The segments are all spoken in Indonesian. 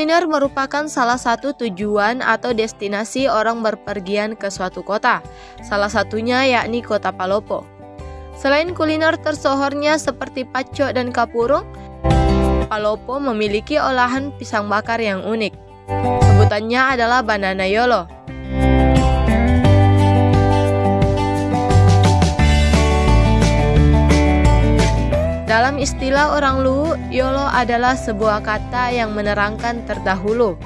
kuliner merupakan salah satu tujuan atau destinasi orang berpergian ke suatu kota, salah satunya yakni kota Palopo. Selain kuliner tersohornya seperti pacok dan kapurung, Palopo memiliki olahan pisang bakar yang unik. Sebutannya adalah banana yolo. Dalam istilah orang Luwu, YOLO adalah sebuah kata yang menerangkan terdahulu.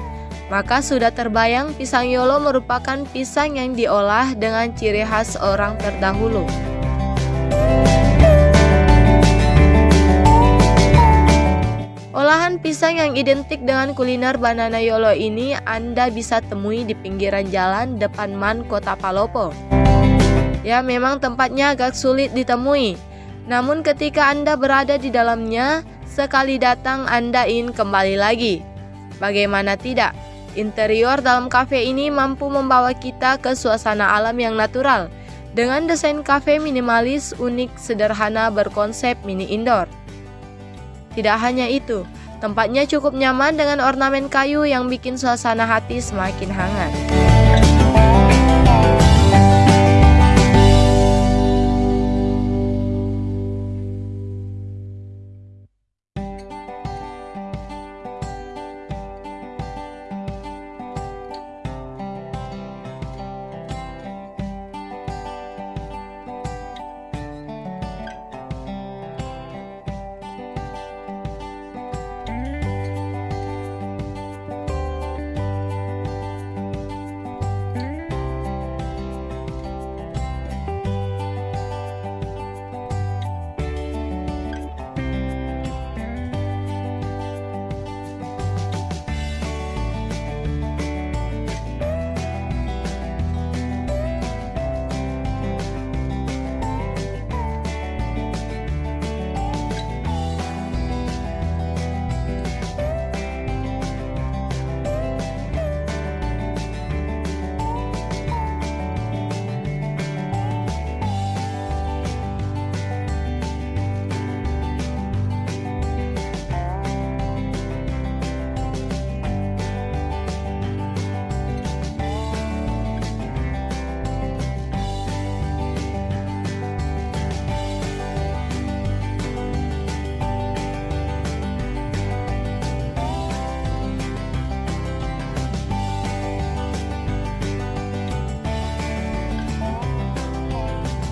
Maka sudah terbayang pisang YOLO merupakan pisang yang diolah dengan ciri khas orang terdahulu. Olahan pisang yang identik dengan kuliner banana YOLO ini Anda bisa temui di pinggiran jalan depan Man Kota Palopo. Ya memang tempatnya agak sulit ditemui, namun ketika Anda berada di dalamnya, sekali datang Anda ingin kembali lagi. Bagaimana tidak? Interior dalam kafe ini mampu membawa kita ke suasana alam yang natural dengan desain kafe minimalis, unik, sederhana, berkonsep mini indoor. Tidak hanya itu, tempatnya cukup nyaman dengan ornamen kayu yang bikin suasana hati semakin hangat.